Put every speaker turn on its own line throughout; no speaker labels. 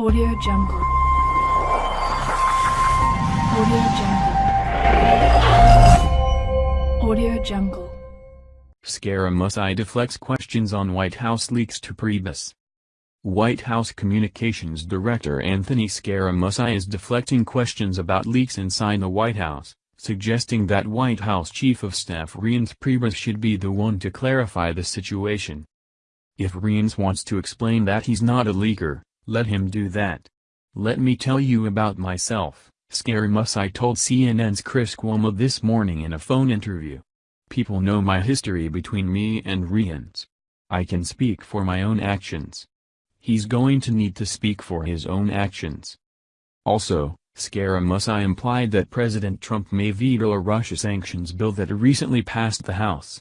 Audio Jungle. Audio Jungle. Audio Jungle.
Scaramucci deflects questions on White House leaks to Priebus. White House Communications Director Anthony Scaramucci is deflecting questions about leaks inside the White House, suggesting that White House Chief of Staff Reince Priebus should be the one to clarify the situation. If Reince wants to explain that he's not a leaker, let him do that. Let me tell you about myself, Scaramucci told CNN's Chris Cuomo this morning in a phone interview. People know my history between me and Reince. I can speak for my own actions. He's going to need to speak for his own actions. Also, Scaramucci implied that President Trump may veto a Russia sanctions bill that recently passed the House.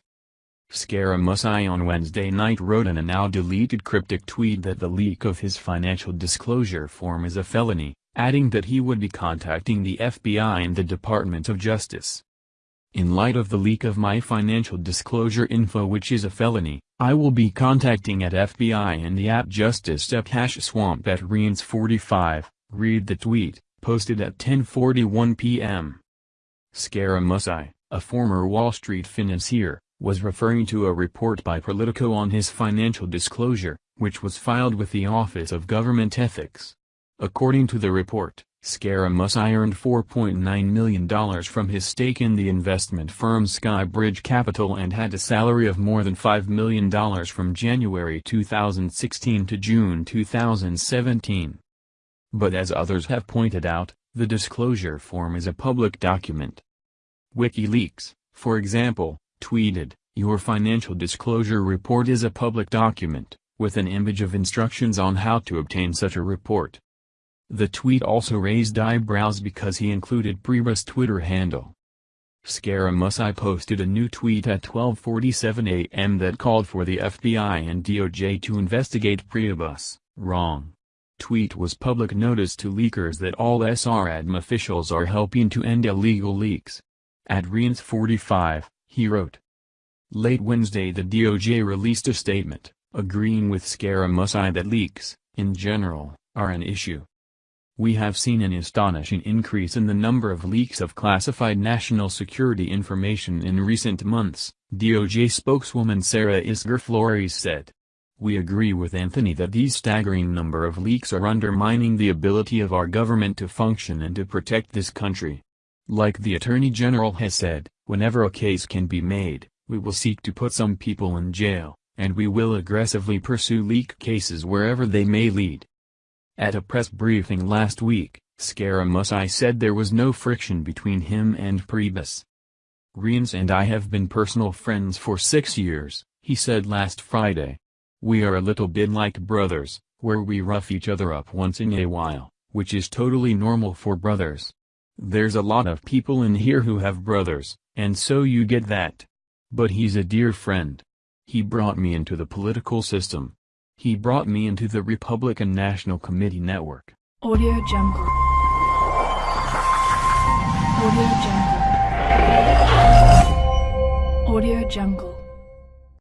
Scaramucci on Wednesday night wrote in a now-deleted cryptic tweet that the leak of his financial disclosure form is a felony, adding that he would be contacting the FBI and the Department of Justice. In light of the leak of my financial disclosure info which is a felony, I will be contacting at FBI and the app Justice at hash swamp at Reince45, read the tweet, posted at 10.41 p.m. Scaramucci, a former Wall Street financier, was referring to a report by Politico on his financial disclosure, which was filed with the Office of Government Ethics. According to the report, Scaramucci earned $4.9 million from his stake in the investment firm Skybridge Capital and had a salary of more than $5 million from January 2016 to June 2017. But as others have pointed out, the disclosure form is a public document. WikiLeaks, for example, tweeted, Your financial disclosure report is a public document, with an image of instructions on how to obtain such a report. The tweet also raised eyebrows because he included Priebus' Twitter handle. Scaramucci posted a new tweet at 12.47 a.m. that called for the FBI and DOJ to investigate Priebus, wrong. Tweet was public notice to leakers that all SRADM officials are helping to end illegal leaks. At Reince 45, he wrote. Late Wednesday the DOJ released a statement, agreeing with Scaramucci that leaks, in general, are an issue. We have seen an astonishing increase in the number of leaks of classified national security information in recent months, DOJ spokeswoman Sarah Isgur Flores said. We agree with Anthony that these staggering number of leaks are undermining the ability of our government to function and to protect this country. Like the Attorney General has said, whenever a case can be made, we will seek to put some people in jail, and we will aggressively pursue leak cases wherever they may lead. At a press briefing last week, Scaramucci said there was no friction between him and Priebus. Reince and I have been personal friends for six years, he said last Friday. We are a little bit like brothers, where we rough each other up once in a while, which is totally normal for brothers. There's a lot of people in here who have brothers, and so you get that. But he's a dear friend. He brought me into the political system. He brought me into the Republican National Committee network.
Audio Jungle. Audio Jungle. Audio Jungle.